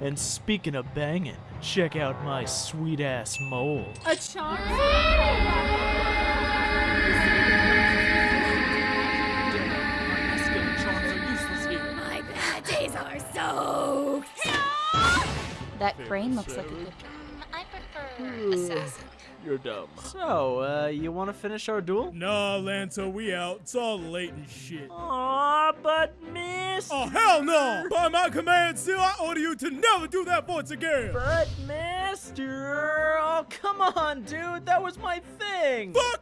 And speaking of banging, check out my sweet ass mole. A charm? My bad days are so. That crane looks like a good. I prefer assassin. You're dumb. So, uh, you want to finish our duel? Nah, Lanto, we out. It's all late and shit. Aw, but miss. Oh, hell no! By my command, Seal, I order you to never do that once again! But mister, oh come on, dude, that was my thing. Fuck your thing, man!